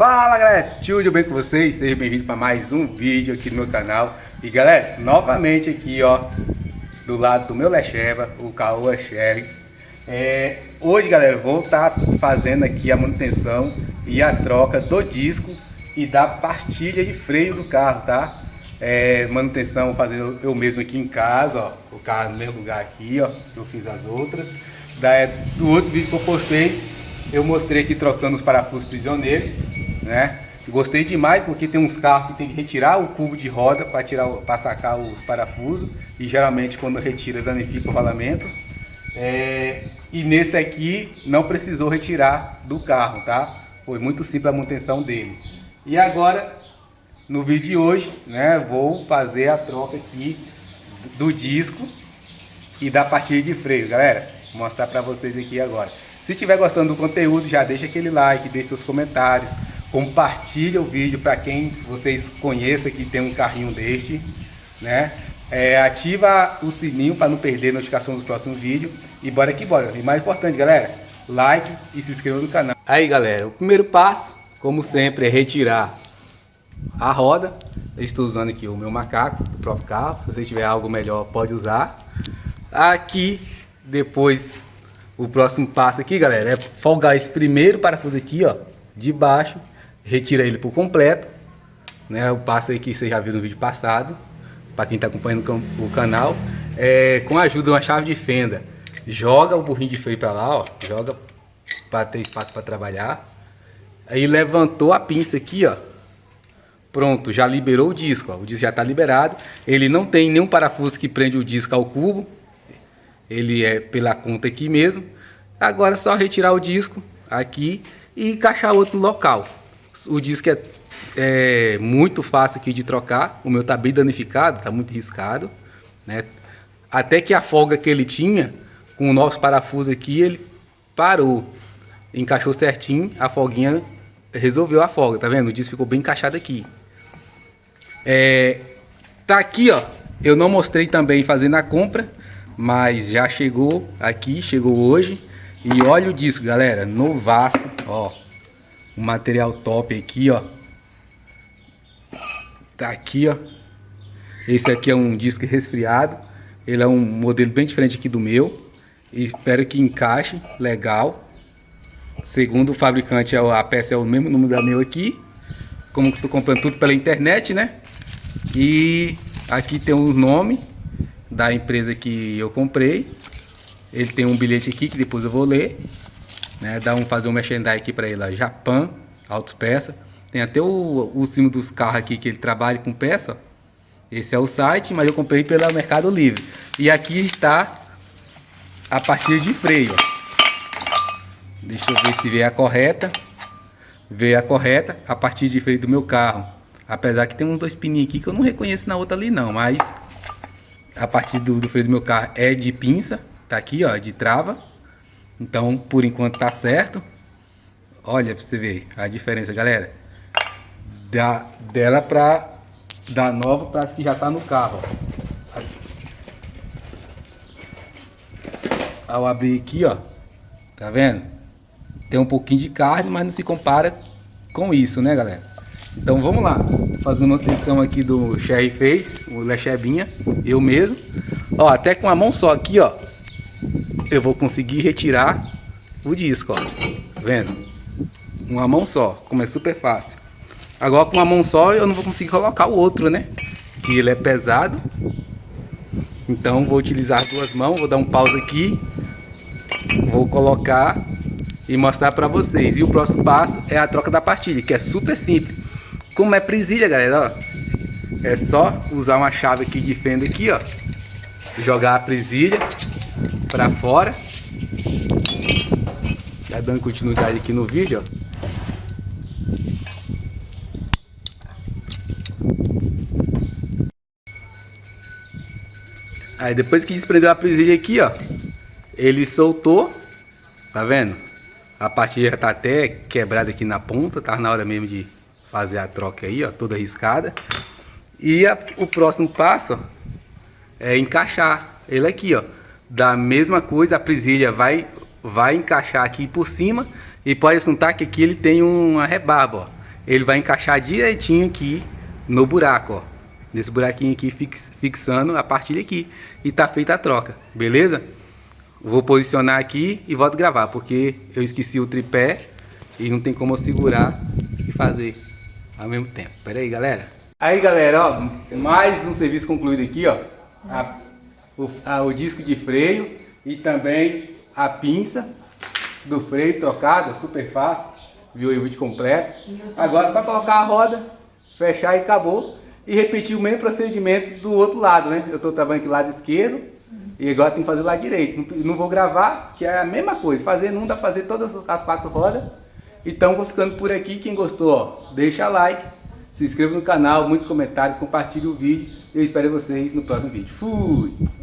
Fala galera, tudo bem com vocês? Sejam bem-vindos para mais um vídeo aqui no meu canal E galera, novamente aqui ó Do lado do meu Lecheva, o Caoa Sherry é, Hoje galera, vou estar tá fazendo aqui a manutenção E a troca do disco e da pastilha de freio do carro, tá? É, manutenção fazendo eu mesmo aqui em casa, ó O carro no mesmo lugar aqui, ó Eu fiz as outras da, Do outro vídeo que eu postei eu mostrei aqui trocando os parafusos prisioneiros né? Gostei demais porque tem uns carros que tem que retirar o cubo de roda para tirar, para sacar os parafusos e geralmente quando retira danifica o rolamento. É, e nesse aqui não precisou retirar do carro, tá? Foi muito simples a manutenção dele. E agora, no vídeo de hoje, né, vou fazer a troca aqui do disco e da partida de freio, galera. Vou mostrar para vocês aqui agora. Se estiver gostando do conteúdo, já deixa aquele like, deixe seus comentários, compartilha o vídeo para quem vocês conheçam que tem um carrinho deste, né? É, ativa o sininho para não perder a notificação dos próximos vídeos e bora que bora. E mais importante, galera, like e se inscreva no canal. Aí, galera, o primeiro passo, como sempre, é retirar a roda. Eu estou usando aqui o meu macaco do próprio carro. Se você tiver algo melhor, pode usar. Aqui, depois, o próximo passo aqui, galera, é folgar esse primeiro parafuso aqui, ó, de baixo retira ele por completo, né? O passo aí que você já viu no vídeo passado, para quem está acompanhando o canal, é, com a ajuda de uma chave de fenda, joga o burrinho de freio para lá, ó, joga para ter espaço para trabalhar. Aí levantou a pinça aqui, ó. Pronto, já liberou o disco, ó. o disco já está liberado. Ele não tem nenhum parafuso que prende o disco ao cubo. Ele é pela conta aqui mesmo. Agora é só retirar o disco aqui e encaixar outro local. O disco é, é muito fácil aqui de trocar. O meu tá bem danificado, tá muito riscado. Né? Até que a folga que ele tinha, com o nosso parafuso aqui, ele parou. Encaixou certinho, a folguinha resolveu a folga, tá vendo? O disco ficou bem encaixado aqui. É, tá aqui, ó. Eu não mostrei também fazendo a compra, mas já chegou aqui, chegou hoje. E olha o disco, galera, novaço, ó um material top aqui, ó. Tá aqui, ó. Esse aqui é um disco resfriado. Ele é um modelo bem diferente aqui do meu. E espero que encaixe legal. Segundo o fabricante, é a peça é o mesmo número da meu aqui. Como estou comprando tudo pela internet, né? E aqui tem o nome da empresa que eu comprei. Ele tem um bilhete aqui que depois eu vou ler. Né? Dá um, fazer um merchandising aqui para ele, ó, Japan, Autos Peça. Tem até o, o símbolo dos carros aqui que ele trabalha com peça. Esse é o site, mas eu comprei pelo Mercado Livre. E aqui está a partida de freio. Deixa eu ver se veio a correta. Veio a correta a partir de freio do meu carro. Apesar que tem uns dois pininhos aqui que eu não reconheço na outra ali não, mas a partir do, do freio do meu carro é de pinça, tá aqui ó, de trava. Então, por enquanto tá certo. Olha pra você ver a diferença, galera. Da, dela pra da nova para as que já tá no carro. Ao abrir aqui, ó. Tá vendo? Tem um pouquinho de carne, mas não se compara com isso, né, galera? Então vamos lá. Fazendo manutenção aqui do Sherry Face, o Lechebinha, eu mesmo. Ó, até com a mão só aqui, ó eu vou conseguir retirar o disco, ó. Tá vendo? Uma mão só, como é super fácil. Agora com uma mão só eu não vou conseguir colocar o outro, né? Que ele é pesado. Então vou utilizar duas mãos, vou dar um pause aqui. Vou colocar e mostrar para vocês. E o próximo passo é a troca da pastilha, que é super simples. Como é presilha, galera, ó. É só usar uma chave aqui de fenda aqui, ó. Jogar a presilha para fora. Tá dando continuidade aqui no vídeo, ó. Aí depois que desprendeu a presilha aqui, ó, ele soltou, tá vendo? A parte já tá até quebrada aqui na ponta, tá na hora mesmo de fazer a troca aí, ó, toda arriscada. E a, o próximo passo ó, é encaixar ele aqui, ó da mesma coisa, a presilha vai, vai encaixar aqui por cima e pode assuntar que aqui ele tem uma rebarba, ó. ele vai encaixar direitinho aqui no buraco, ó. Nesse buraquinho aqui, fix, fixando a partilha aqui. E tá feita a troca, beleza? Vou posicionar aqui e volto gravar, porque eu esqueci o tripé e não tem como eu segurar e fazer ao mesmo tempo. Pera aí, galera. Aí, galera, ó, mais um serviço concluído aqui, ó. A, o, a, o disco de freio e também a pinça do freio trocado, super fácil. Viu aí o vídeo completo. Agora é só colocar a roda, fechar e acabou. E repetir o mesmo procedimento do outro lado, né? Eu estou trabalhando aqui do lado esquerdo e agora tem que fazer lado direito. Não, vou gravar, que é a mesma coisa. Fazer não dá fazer todas as quatro rodas. Então vou ficando por aqui. Quem gostou, ó, deixa like, se inscreva no canal, muitos comentários, compartilhe o vídeo. Eu espero vocês no próximo vídeo. Fui!